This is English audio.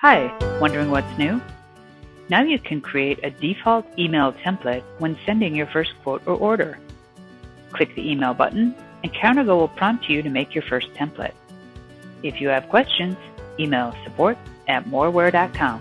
Hi, wondering what's new? Now you can create a default email template when sending your first quote or order. Click the email button and CounterGo will prompt you to make your first template. If you have questions, email support at moraware.com.